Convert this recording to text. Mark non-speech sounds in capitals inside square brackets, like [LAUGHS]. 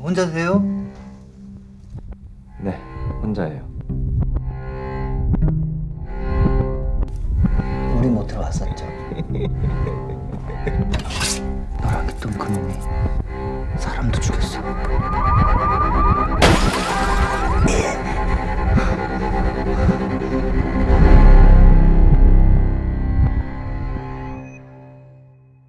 혼자세요? 네, 혼자예요. 우리 못 들어왔었죠. [LAUGHS] 너랑 있던 그놈이 사람도 죽였어.